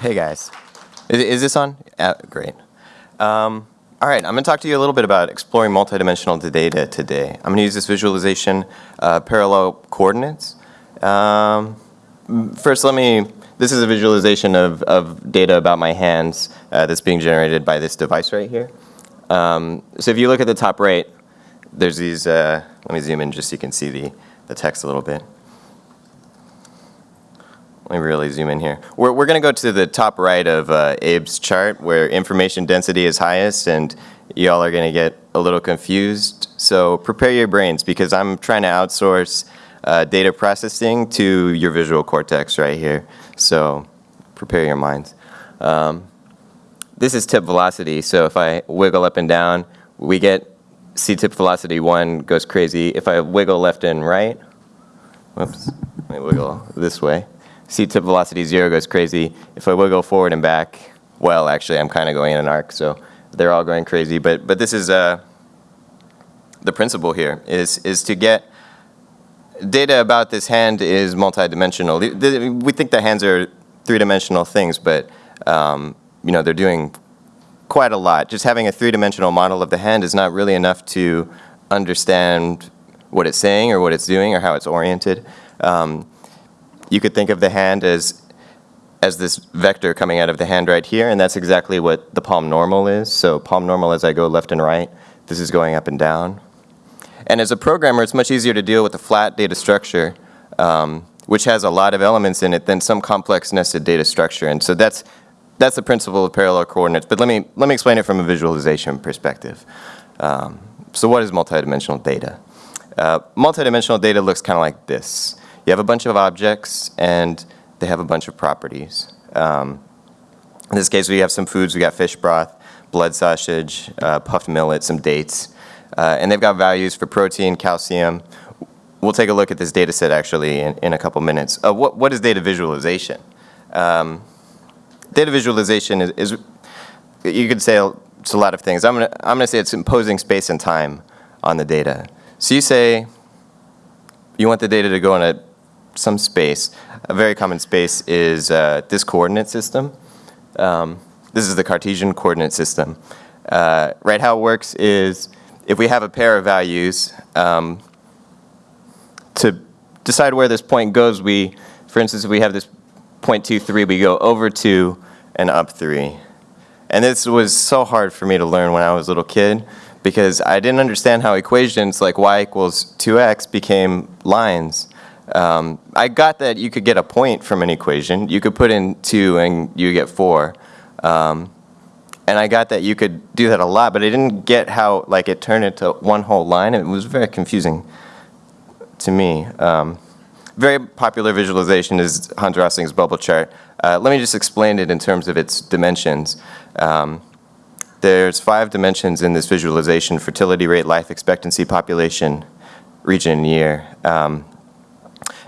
Hey guys, is, is this on? Uh, great. Um, all right, I'm going to talk to you a little bit about exploring multidimensional data today. I'm going to use this visualization, uh, parallel coordinates. Um, first, let me, this is a visualization of, of data about my hands uh, that's being generated by this device right here. Um, so if you look at the top right, there's these, uh, let me zoom in just so you can see the, the text a little bit. Let me really zoom in here. We're, we're going to go to the top right of uh, Abe's chart where information density is highest and y'all are going to get a little confused. So prepare your brains because I'm trying to outsource uh, data processing to your visual cortex right here. So prepare your minds. Um, this is tip velocity. So if I wiggle up and down, we get C tip velocity 1 goes crazy. If I wiggle left and right, whoops, let me wiggle this way. C tip velocity zero goes crazy. If I wiggle forward and back, well, actually, I'm kind of going in an arc, so they're all going crazy. But but this is uh, the principle here is is to get data about this hand is multidimensional. We think the hands are three-dimensional things, but um, you know they're doing quite a lot. Just having a three-dimensional model of the hand is not really enough to understand what it's saying or what it's doing or how it's oriented. Um, you could think of the hand as as this vector coming out of the hand right here, and that's exactly what the palm normal is. So palm normal as I go left and right, this is going up and down. And as a programmer, it's much easier to deal with a flat data structure, um, which has a lot of elements in it, than some complex nested data structure. And so that's, that's the principle of parallel coordinates. But let me, let me explain it from a visualization perspective. Um, so what is multidimensional data? Uh, multidimensional data looks kind of like this. You have a bunch of objects and they have a bunch of properties. Um, in this case, we have some foods. We got fish broth, blood sausage, uh, puffed millet, some dates. Uh, and they've got values for protein, calcium. We'll take a look at this data set actually in, in a couple minutes. Uh, what, what is data visualization? Um, data visualization is, is, you could say it's a lot of things. I'm gonna, I'm gonna say it's imposing space and time on the data. So you say you want the data to go in a some space. A very common space is uh, this coordinate system. Um, this is the Cartesian coordinate system. Uh, right, how it works is if we have a pair of values, um, to decide where this point goes, we, for instance, if we have this point two three, we go over 2 and up 3. And this was so hard for me to learn when I was a little kid because I didn't understand how equations like y equals 2x became lines. Um, I got that you could get a point from an equation. You could put in 2 and you get 4. Um, and I got that you could do that a lot, but I didn't get how like it turned into one whole line. It was very confusing to me. Um, very popular visualization is Hans Rosling's bubble chart. Uh, let me just explain it in terms of its dimensions. Um, there's five dimensions in this visualization, fertility rate, life expectancy, population, region, and year. Um,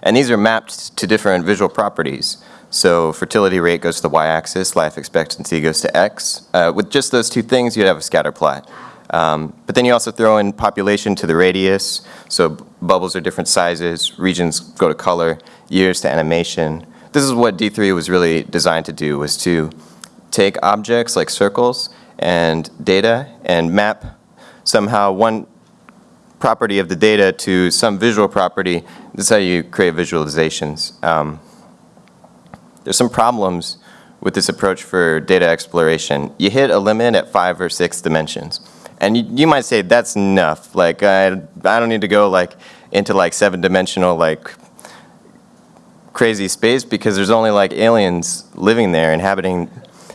and these are mapped to different visual properties. So fertility rate goes to the y-axis, life expectancy goes to x. Uh, with just those two things, you'd have a scatter plot. Um, but then you also throw in population to the radius, so bubbles are different sizes, regions go to color, years to animation. This is what D3 was really designed to do, was to take objects like circles and data and map somehow one property of the data to some visual property. This is how you create visualizations. Um, there's some problems with this approach for data exploration. You hit a limit at five or six dimensions. And you, you might say that's enough. Like I, I don't need to go like into like seven dimensional like crazy space because there's only like aliens living there inhabiting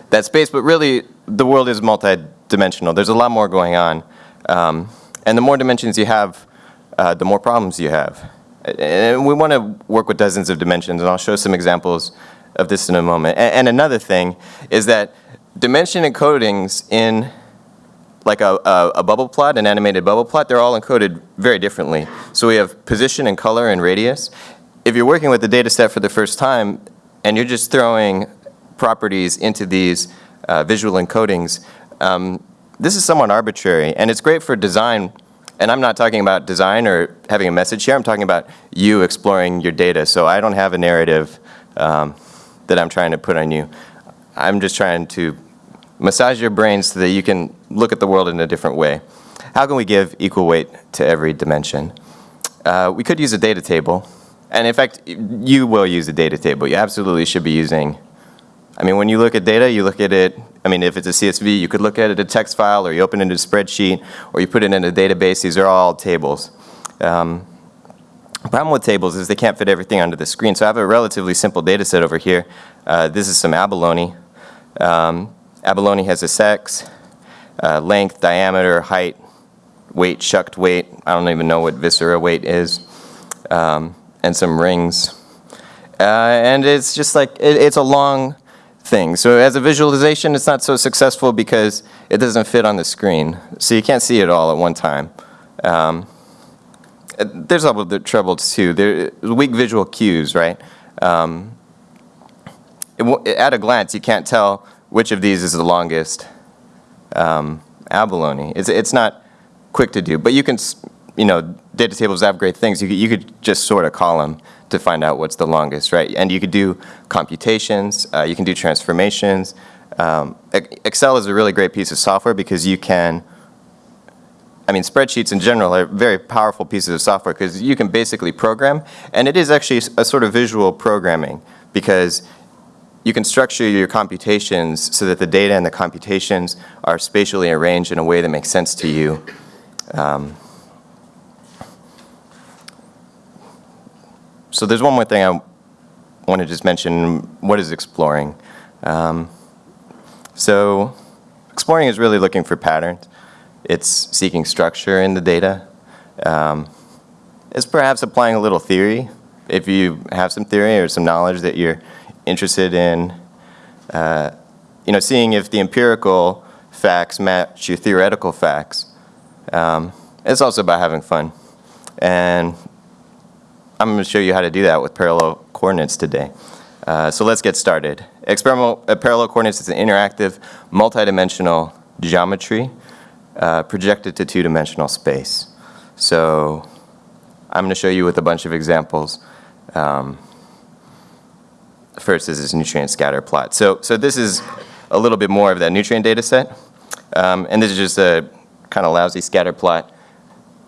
that space. But really the world is multi-dimensional. There's a lot more going on. Um, and the more dimensions you have, uh, the more problems you have. And we want to work with dozens of dimensions, and I'll show some examples of this in a moment. And, and another thing is that dimension encodings in like a, a, a, bubble plot, an animated bubble plot, they're all encoded very differently. So we have position and color and radius. If you're working with the data set for the first time and you're just throwing properties into these uh, visual encodings, um, this is somewhat arbitrary and it's great for design and I'm not talking about design or having a message here, I'm talking about you exploring your data. So I don't have a narrative um, that I'm trying to put on you. I'm just trying to massage your brain so that you can look at the world in a different way. How can we give equal weight to every dimension? Uh, we could use a data table. And in fact, you will use a data table. You absolutely should be using, I mean, when you look at data, you look at it, I mean, if it's a CSV, you could look at it a text file, or you open it in a spreadsheet, or you put it in a database. These are all tables. Um, the problem with tables is they can't fit everything onto the screen. So I have a relatively simple data set over here. Uh, this is some abalone. Um, abalone has a sex, uh, length, diameter, height, weight, shucked weight. I don't even know what viscera weight is. Um, and some rings. Uh, and it's just like, it, it's a long So as a visualization, it's not so successful because it doesn't fit on the screen. So you can't see it all at one time. Um, there's other troubles too. There weak visual cues, right? Um, it, at a glance, you can't tell which of these is the longest um, abalone. It's, it's not quick to do, but you can, you know, data tables have great things. You could, you could just sort call them to find out what's the longest, right? And you could do computations, uh, you can do transformations. Um, Excel is a really great piece of software because you can I mean, spreadsheets in general are very powerful pieces of software because you can basically program, and it is actually a sort of visual programming because you can structure your computations so that the data and the computations are spatially arranged in a way that makes sense to you. Um, so there's one more thing I want to just mention. What is exploring? Um, so exploring is really looking for patterns. It's seeking structure in the data. Um, it's perhaps applying a little theory. If you have some theory or some knowledge that you're interested in, uh, you know, seeing if the empirical facts match your theoretical facts. Um, it's also about having fun. And I'm going to show you how to do that with parallel coordinates today. Uh, so let's get started. Experimental uh, parallel coordinates is an interactive, multidimensional geometry uh, projected to two-dimensional space. So I'm going to show you with a bunch of examples. Um, first is this nutrient scatter plot. So, so this is a little bit more of that nutrient data set. Um, and this is just a kind of lousy scatter plot.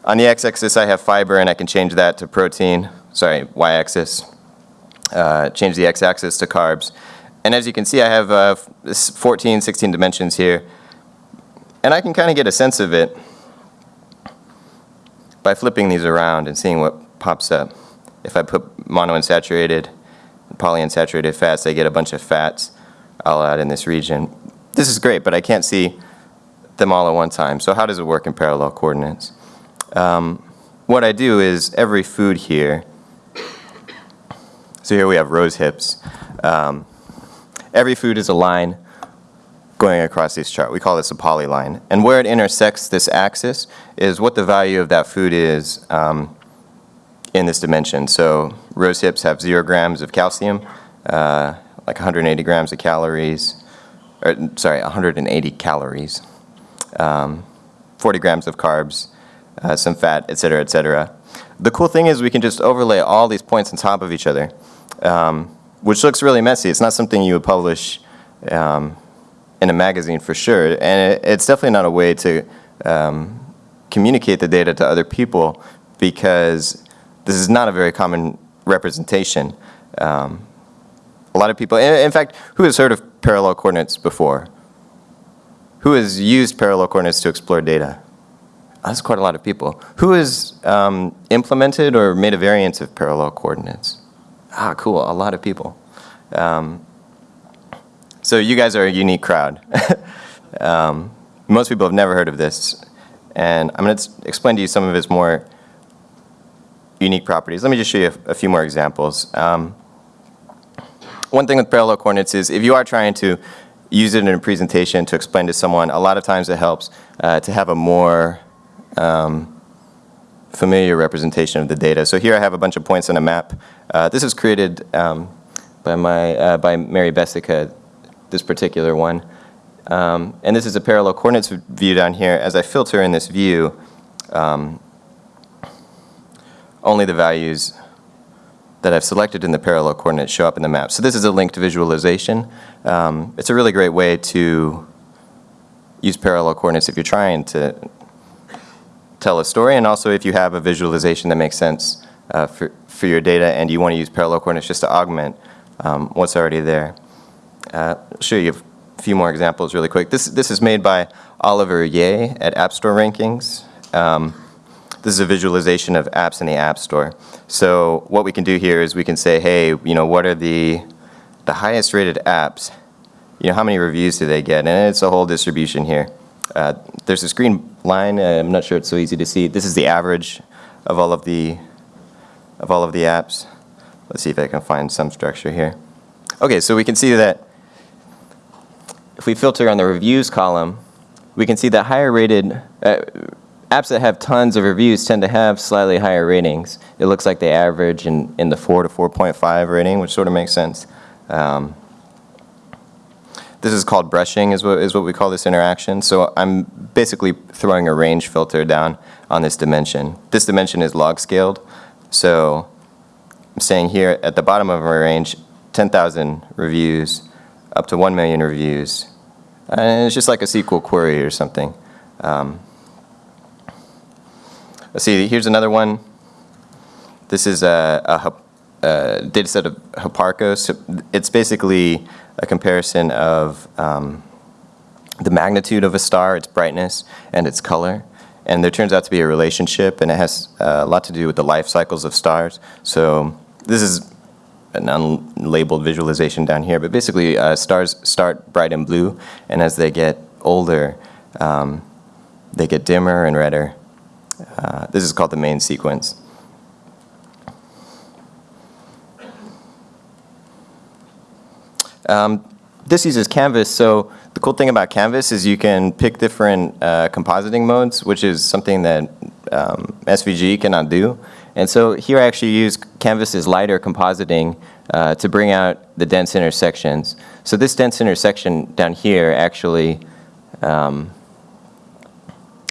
On the x-axis I have fiber and I can change that to protein, sorry, y-axis. Uh, change the x-axis to carbs. And as you can see I have uh, 14, 16 dimensions here. And I can kind of get a sense of it by flipping these around and seeing what pops up. If I put monounsaturated polyunsaturated fats, I get a bunch of fats all out in this region. This is great, but I can't see them all at one time. So how does it work in parallel coordinates? Um, what I do is every food here, so here we have rose hips. Um, every food is a line going across this chart. We call this a polyline. And where it intersects this axis is what the value of that food is um, in this dimension. So rose hips have zero grams of calcium, uh, like 180 grams of calories, or sorry, 180 calories, um, 40 grams of carbs, uh, some fat, et cetera, et cetera. The cool thing is we can just overlay all these points on top of each other, um, which looks really messy. It's not something you would publish um, in a magazine for sure. And it, it's definitely not a way to um, communicate the data to other people because this is not a very common representation. Um, a lot of people, in, in fact, who has heard of parallel coordinates before? Who has used parallel coordinates to explore data? That's quite a lot of people. Who has um, implemented or made a variant of parallel coordinates? Ah, cool, a lot of people. Um, so you guys are a unique crowd. um, most people have never heard of this. And I'm going to explain to you some of its more unique properties. Let me just show you a, a few more examples. Um, one thing with parallel coordinates is if you are trying to use it in a presentation to explain to someone, a lot of times it helps uh, to have a more um, familiar representation of the data. So here I have a bunch of points on a map. Uh, this was created um, by, my, uh, by Mary Besica this particular one. Um, and this is a parallel coordinates view down here. As I filter in this view, um, only the values that I've selected in the parallel coordinates show up in the map. So this is a linked visualization. Um, it's a really great way to use parallel coordinates if you're trying to tell a story, and also if you have a visualization that makes sense uh, for, for your data and you want to use parallel coordinates just to augment um, what's already there. Uh, I'll show you a few more examples really quick. This, this is made by Oliver Ye at App Store Rankings. Um, this is a visualization of apps in the App Store. So what we can do here is we can say, hey, you know, what are the, the highest rated apps? You know, how many reviews do they get? And it's a whole distribution here. Uh, there's a green line. Uh, I'm not sure it's so easy to see. This is the average of all of the of all of the apps. Let's see if I can find some structure here. Okay, so we can see that if we filter on the reviews column, we can see that higher rated uh, apps that have tons of reviews tend to have slightly higher ratings. It looks like they average in, in the 4 to 4.5 rating, which sort of makes sense. Um, this is called brushing is what, is what we call this interaction. So I'm basically throwing a range filter down on this dimension. This dimension is log scaled. So I'm saying here at the bottom of my range, 10,000 reviews up to 1 million reviews. And it's just like a SQL query or something. Um, let's see, here's another one. This is a, a, a data set of Hipparcos. It's basically a comparison of um, the magnitude of a star, its brightness, and its color. And there turns out to be a relationship, and it has uh, a lot to do with the life cycles of stars. So this is an unlabeled visualization down here, but basically uh, stars start bright and blue, and as they get older, um, they get dimmer and redder. Uh, this is called the main sequence. Um, this uses Canvas, so the cool thing about Canvas is you can pick different uh, compositing modes, which is something that um, SVG cannot do. And so here I actually use Canvas's lighter compositing uh, to bring out the dense intersections. So this dense intersection down here actually um,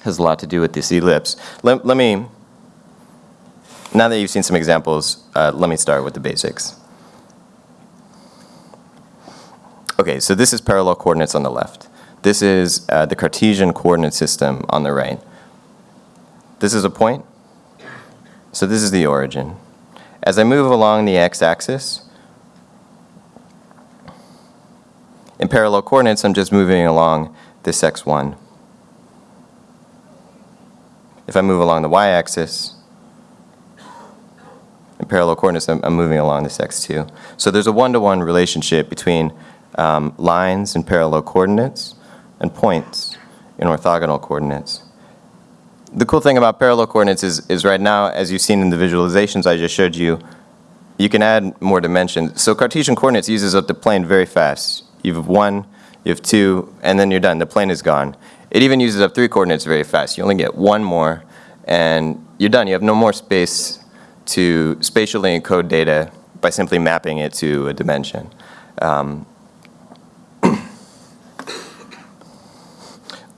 has a lot to do with this ellipse. Let, let me, now that you've seen some examples, uh, let me start with the basics. Okay, so this is parallel coordinates on the left. This is uh, the Cartesian coordinate system on the right. This is a point. So this is the origin. As I move along the x-axis, in parallel coordinates, I'm just moving along this x1. If I move along the y-axis, in parallel coordinates, I'm, I'm, moving along this x2. So there's a one-to-one -one relationship between um, lines in parallel coordinates and points in orthogonal coordinates the cool thing about parallel coordinates is, is right now, as you've seen in the visualizations I just showed you, you can add more dimensions. So Cartesian coordinates uses up the plane very fast. You have one, you have two, and then you're done. The plane is gone. It even uses up three coordinates very fast. You only get one more, and you're done. You have no more space to spatially encode data by simply mapping it to a dimension. Um,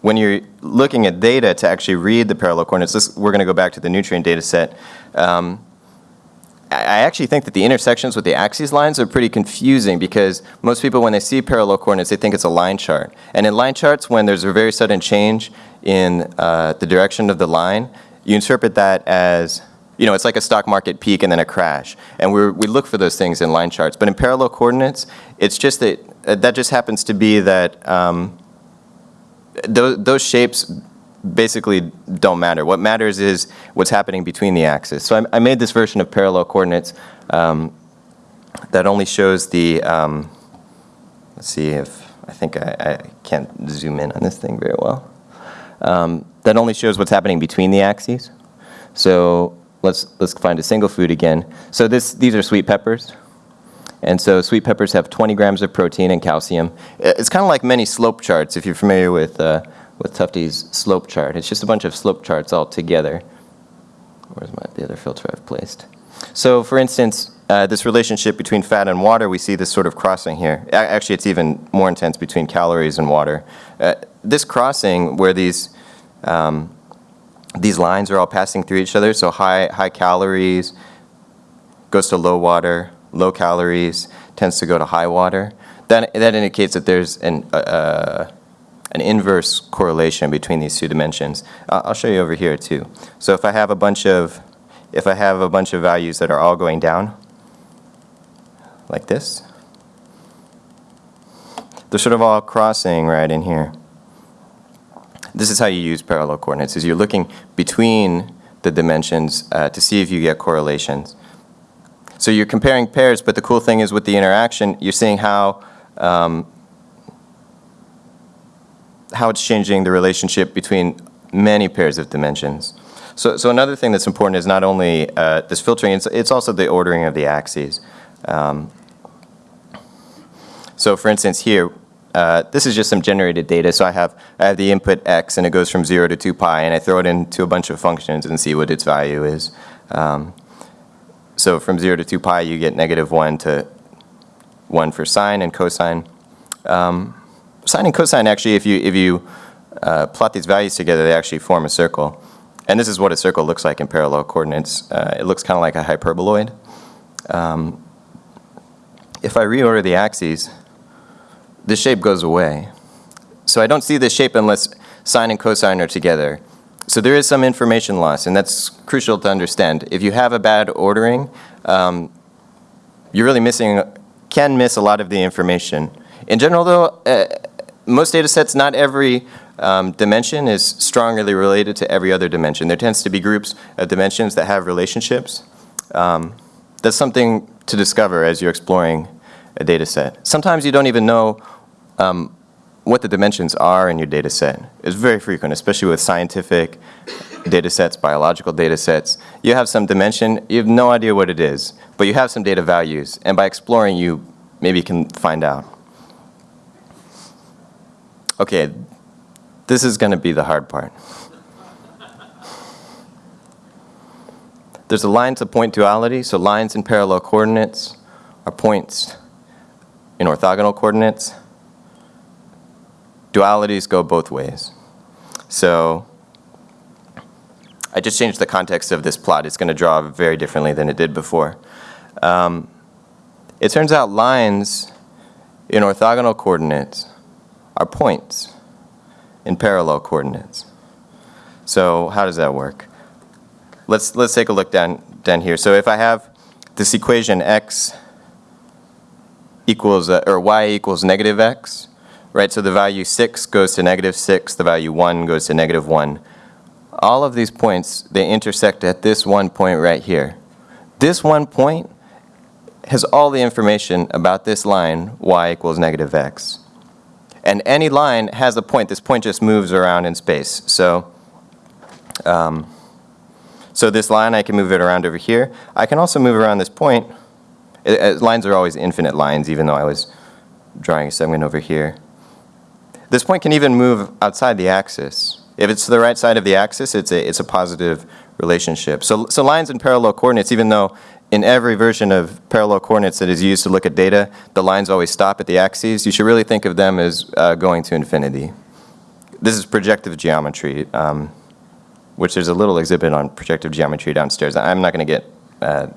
when you're looking at data to actually read the parallel coordinates, this, we're going to go back to the nutrient data set. Um, I actually think that the intersections with the axes lines are pretty confusing because most people when they see parallel coordinates they think it's a line chart. And in line charts when there's a very sudden change in uh, the direction of the line, you interpret that as, you know, it's like a stock market peak and then a crash. And we we look for those things in line charts. But in parallel coordinates, it's just that, uh, that just happens to be that um, those, those shapes basically don't matter. What matters is what's happening between the axes. So I, I made this version of parallel coordinates um, that only shows the, um, let's see if, I think I, I, can't zoom in on this thing very well. Um, that only shows what's happening between the axes. So let's, let's find a single food again. So this, these are sweet peppers. And so sweet peppers have 20 grams of protein and calcium. It's kind of like many slope charts, if you're familiar with, uh, with Tufte's slope chart. It's just a bunch of slope charts all together. Where's my, the other filter I've placed? So for instance, uh, this relationship between fat and water, we see this sort of crossing here. Actually, it's even more intense between calories and water. Uh, this crossing where these, um, these lines are all passing through each other, so high, high calories, goes to low water, low calories, tends to go to high water. That, that indicates that there's an, uh, uh, an inverse correlation between these two dimensions. I'll show you over here too. So if I have a bunch of, if I have a bunch of values that are all going down, like this, they're sort of all crossing right in here. This is how you use parallel coordinates, is you're looking between the dimensions uh, to see if you get correlations. So you're comparing pairs, but the cool thing is with the interaction, you're seeing how um, how it's changing the relationship between many pairs of dimensions. So, so another thing that's important is not only uh, this filtering, it's, it's also the ordering of the axes. Um, so for instance here, uh, this is just some generated data. So I have, I have the input x and it goes from 0 to 2 pi and I throw it into a bunch of functions and see what its value is. Um, so from 0 to 2 pi you get negative 1 to 1 for sine and cosine. Um, sine and cosine actually, if you, if you uh, plot these values together, they actually form a circle. And this is what a circle looks like in parallel coordinates. Uh, it looks kind of like a hyperboloid. Um, if I reorder the axes, the shape goes away. So I don't see this shape unless sine and cosine are together. So there is some information loss, and that's crucial to understand. If you have a bad ordering, um, you're really missing, can miss a lot of the information. In general though, uh, most data sets, not every um, dimension is strongly related to every other dimension. There tends to be groups of dimensions that have relationships. Um, that's something to discover as you're exploring a data set. Sometimes you don't even know um, what the dimensions are in your data set. It's very frequent, especially with scientific data sets, biological data sets. You have some dimension, you have no idea what it is, but you have some data values, and by exploring you maybe can find out. Okay, this is going to be the hard part. There's a line to point duality, so lines in parallel coordinates are points in orthogonal coordinates. Dualities go both ways. So I just changed the context of this plot. It's going to draw very differently than it did before. Um, it turns out lines in orthogonal coordinates are points in parallel coordinates. So how does that work? Let's, let's take a look down, down here. So if I have this equation x equals, uh, or y equals negative x, right? So the value 6 goes to negative 6, the value 1 goes to negative 1. All of these points, they intersect at this one point right here. This one point has all the information about this line, y equals negative x. And any line has a point. This point just moves around in space. So, um, so this line, I can move it around over here. I can also move around this point. It, it, lines are always infinite lines, even though I was drawing a segment over here. This point can even move outside the axis. If it's to the right side of the axis, it's a, it's a positive relationship. So, so lines in parallel coordinates, even though in every version of parallel coordinates that is used to look at data, the lines always stop at the axes. You should really think of them as uh, going to infinity. This is projective geometry, um, which there's a little exhibit on projective geometry downstairs. I'm not going to get uh,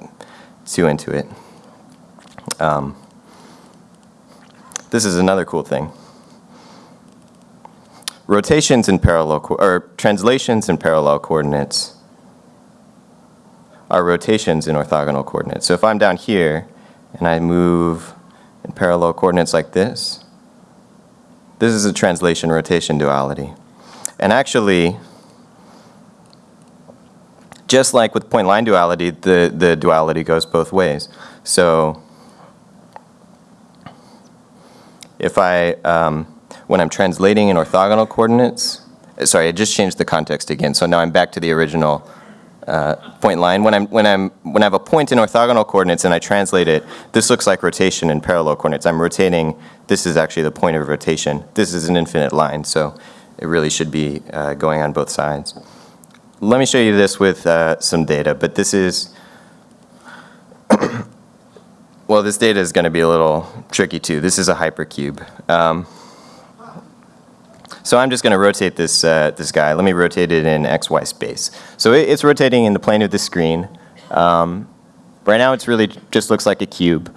too into it. Um, this is another cool thing. Rotations in parallel, or translations in parallel coordinates are rotations in orthogonal coordinates. So if I'm down here and I move in parallel coordinates like this, this is a translation rotation duality. And actually, just like with point line duality, the, the duality goes both ways. So if I, um, when I'm translating in orthogonal coordinates, sorry, I just changed the context again. So now I'm back to the original uh, point line. When, I'm, when, I'm, when I have a point in orthogonal coordinates and I translate it, this looks like rotation in parallel coordinates. I'm rotating, this is actually the point of rotation. This is an infinite line, so it really should be uh, going on both sides. Let me show you this with uh, some data, but this is, well, this data is going to be a little tricky too. This is a hypercube. Um, so I'm just going to rotate this, uh, this guy. Let me rotate it in XY space. So it, it's rotating in the plane of the screen, um, Right now, it's really just looks like a cube.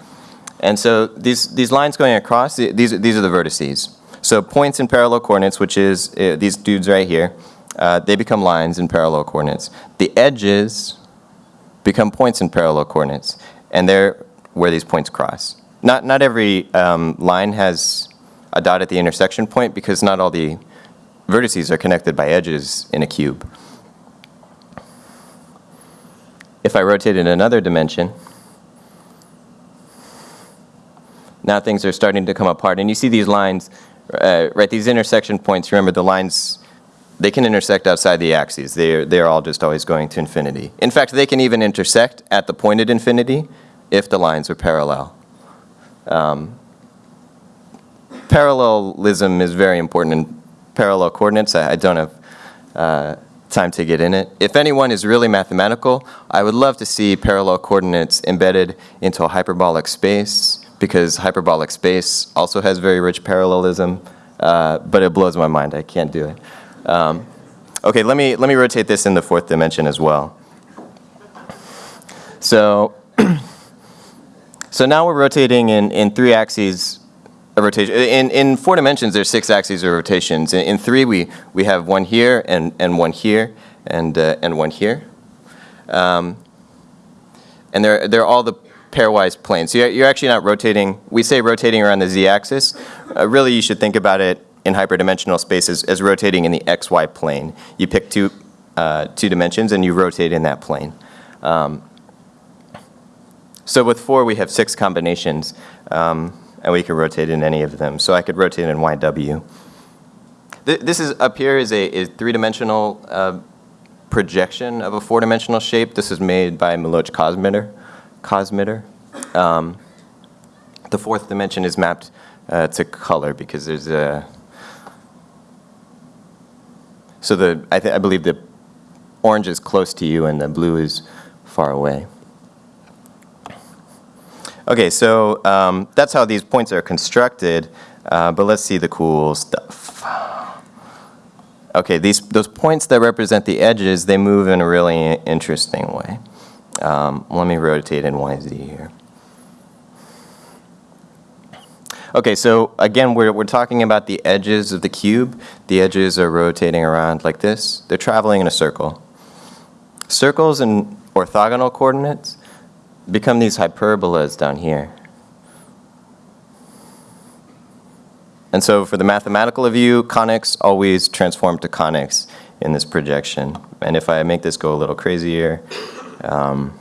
And so these, these lines going across, these, these are the vertices. So points in parallel coordinates, which is uh, these dudes right here, uh, they become lines in parallel coordinates. The edges become points in parallel coordinates, and they're where these points cross. Not, not every um, line has a dot at the intersection point because not all the vertices are connected by edges in a cube. If I rotate in another dimension, now things are starting to come apart. And you see these lines, uh, right, these intersection points, remember the lines, they can intersect outside the axes. They're, they're all just always going to infinity. In fact, they can even intersect at the point at infinity if the lines are parallel. Um, parallelism is very important in parallel coordinates. I, I don't have uh, time to get in it. If anyone is really mathematical, I would love to see parallel coordinates embedded into a hyperbolic space because hyperbolic space also has very rich parallelism, uh, but it blows my mind. I can't do it. Um, okay, let me, let me rotate this in the fourth dimension as well. So, so now we're rotating in, in three axes of rotation. In, in four dimensions, there's six axes of rotations. In, in three, we, we have one here and, and one here and, uh, and one here. Um, and they're, they're all the pairwise planes. So you're, you're actually not rotating, we say rotating around the z-axis. Uh, really, you should think about it in hyperdimensional spaces as rotating in the xy plane. You pick two, uh, two dimensions and you rotate in that plane. Um, so with four, we have six combinations, um, and we can rotate in any of them. So I could rotate in YW. Th- This is, up here is a, three-dimensional uh, projection of a four-dimensional shape. This is made by Miloch Cosmitter. Cosmitter. Um, the fourth dimension is mapped uh, to color because there's a. So the I, I believe the orange is close to you and the blue is far away. Okay, so um, that's how these points are constructed, uh, but let's see the cool stuff. Okay, these those points that represent the edges, they move in a really interesting way. Um, let me rotate in YZ here. Okay, so again, we're, we're talking about the edges of the cube. The edges are rotating around like this. They're traveling in a circle. Circles and orthogonal coordinates become these hyperbolas down here. And so for the mathematical view, conics always transform to conics in this projection. And if I make this go a little crazier, um,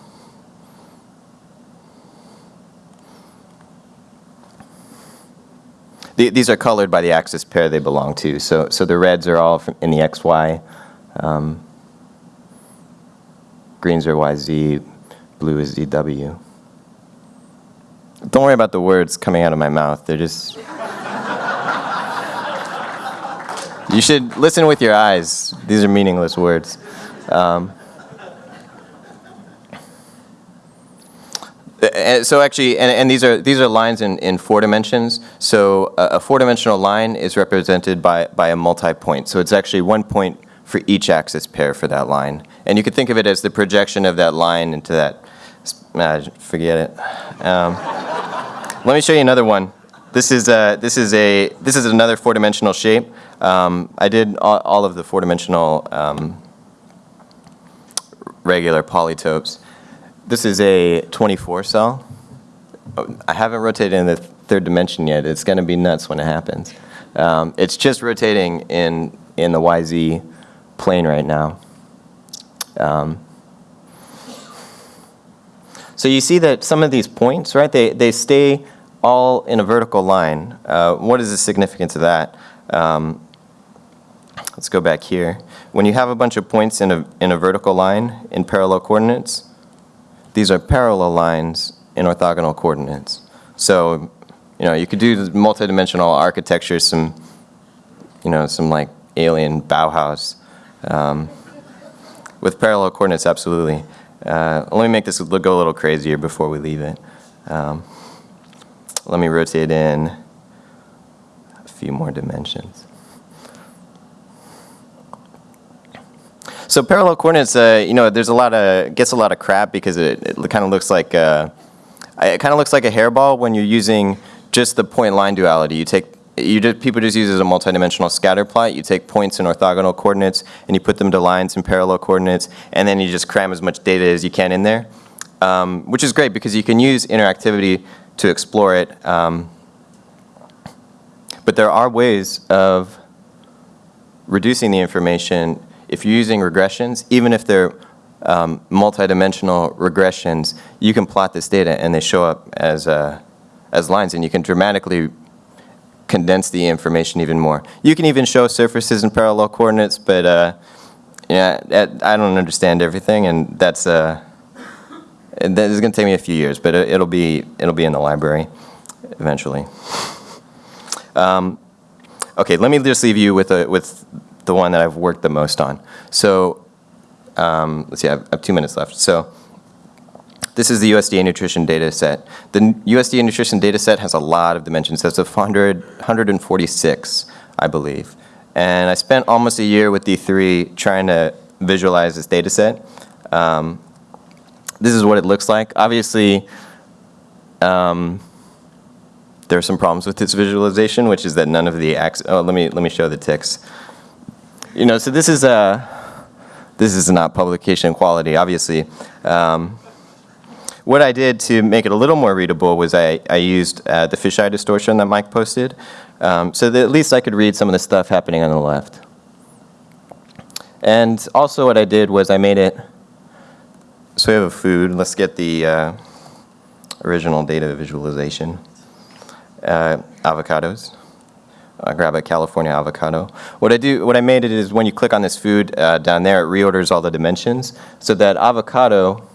the- these are colored by the axis pair they belong to. So, so the reds are all in the XY, um, greens are YZ, blue is ZW. Don't worry about the words coming out of my mouth. They're just. you should listen with your eyes. These are meaningless words. Um, uh, so actually, and, and these are these are lines in, in four dimensions. So a, a four-dimensional line is represented by by a multi-point. So it's actually one point for each axis pair for that line. And you could think of it as the projection of that line into that. Uh, forget it. Um, let me show you another one. This is uh, this is a this is another four-dimensional shape. Um, I did all, all of the four-dimensional um, regular polytopes. This is a 24 cell. Oh, I haven't rotated in the third dimension yet. It's going to be nuts when it happens. Um, it's just rotating in in the YZ plane right now. Um, so you see that some of these points, right, they, they stay all in a vertical line. Uh, what is the significance of that? Um, let's go back here. When you have a bunch of points in a, in a vertical line in parallel coordinates, these are parallel lines in orthogonal coordinates. So, you know, you could do multidimensional architecture, some, you know, some like alien Bauhaus. Um, with parallel coordinates, absolutely. Uh, let me make this go a little crazier before we leave it. Um, let me rotate in a few more dimensions. So parallel coordinates, uh, you know, there's a lot of gets a lot of crap because it, it kind of looks like uh, it kind of looks like a hairball when you're using just the point line duality. You take you just, people just use it as a multidimensional scatter plot. You take points in orthogonal coordinates and you put them to lines in parallel coordinates, and then you just cram as much data as you can in there, um, which is great because you can use interactivity to explore it. Um, but there are ways of reducing the information if you're using regressions, even if they're um, multidimensional regressions, you can plot this data and they show up as, uh, as lines and you can dramatically condense the information even more. You can even show surfaces in parallel coordinates, but uh, yeah, I don't understand everything and that's, uh, that is going to take me a few years, but it'll be, it'll be in the library eventually. Um, okay, let me just leave you with, a, with the one that I've worked the most on. So um, let's see, I have, I have two minutes left. So this is the USDA nutrition data set. The USDA nutrition data set has a lot of dimensions. That's 100, 146, I believe. And I spent almost a year with D3 trying to visualize this data set. Um, this is what it looks like. Obviously, um, there are some problems with this visualization, which is that none of the axes, oh, let me, let me show the ticks. You know, so this is a, this is not publication quality, obviously. Um, what I did to make it a little more readable was I, I used uh, the fisheye distortion that Mike posted, um, so that at least I could read some of the stuff happening on the left. And also what I did was I made it, so we have a food, let's get the uh, original data visualization. Uh, avocados. I grab a California avocado. What I do, what I made it is when you click on this food uh, down there, it reorders all the dimensions. So that avocado,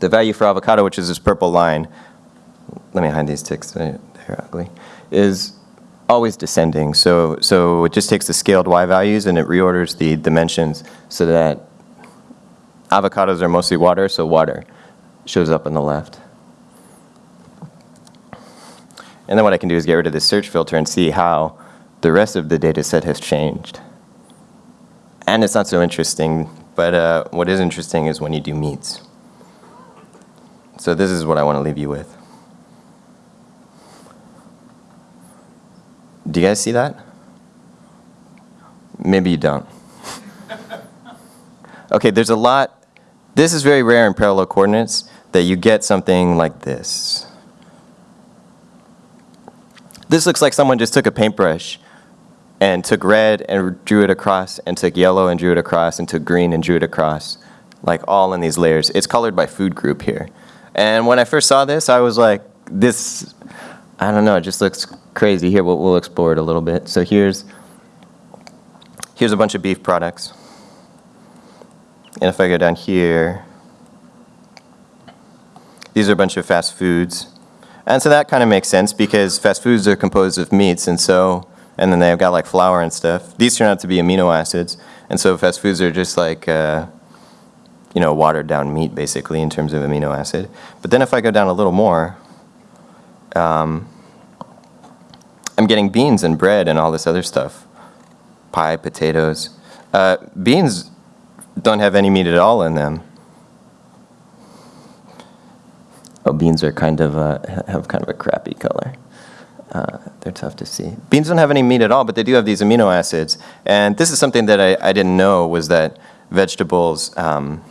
the value for avocado, which is this purple line, let me hide these ticks, they're ugly, is always descending. So, so it just takes the scaled y values and it reorders the dimensions so that avocados are mostly water, so water shows up on the left. And then what I can do is get rid of this search filter and see how the rest of the data set has changed. And it's not so interesting, but uh, what is interesting is when you do meats. So this is what I want to leave you with. Do you guys see that? Maybe you don't. okay, there's a lot. This is very rare in parallel coordinates that you get something like this. This looks like someone just took a paintbrush and took red and drew it across and took yellow and drew it across and took green and drew it across, like all in these layers. It's colored by food group here. And when I first saw this, I was like, this, I don't know, it just looks crazy. Here, we'll, we'll explore it a little bit. So here's, here's a bunch of beef products. And if I go down here, these are a bunch of fast foods. And so that kind of makes sense because fast foods are composed of meats and so, and then they've got like flour and stuff. These turn out to be amino acids. And so fast foods are just like, uh, you know, watered down meat basically in terms of amino acid. But then if I go down a little more, um, I'm getting beans and bread and all this other stuff. Pie, potatoes. Uh, beans don't have any meat at all in them. Oh, beans are kind of a, have kind of a crappy color. Uh, they're tough to see. Beans don't have any meat at all, but they do have these amino acids. And this is something that I, I didn't know was that vegetables, um,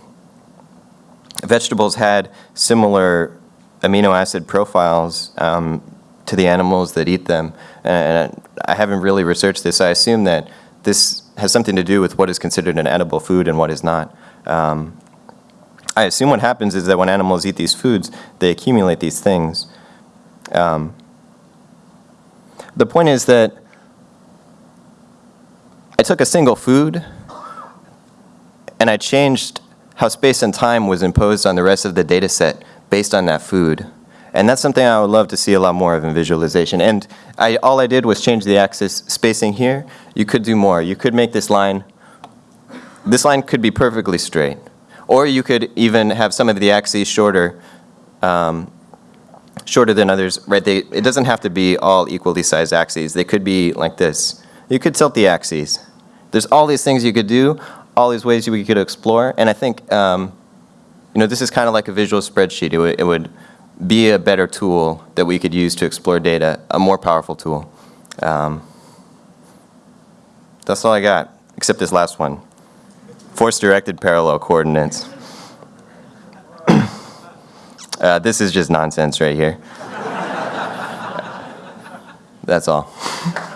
vegetables had similar amino acid profiles um, to the animals that eat them. And I haven't really researched this. I assume that this has something to do with what is considered an edible food and what is not. Um, I assume what happens is that when animals eat these foods, they accumulate these things. Um, the point is that I took a single food and I changed how space and time was imposed on the rest of the data set based on that food. And that's something I would love to see a lot more of in visualization. And I, all I did was change the axis spacing here. You could do more. You could make this line, this line could be perfectly straight. Or you could even have some of the axes shorter, um, shorter than others, right? They, it doesn't have to be all equally sized axes. They could be like this. You could tilt the axes. There's all these things you could do. All these ways we could explore, and I think, um, you know, this is kind of like a visual spreadsheet. It would, it would be a better tool that we could use to explore data, a more powerful tool. Um, that's all I got, except this last one. Force-directed parallel coordinates. uh, this is just nonsense right here. That's all.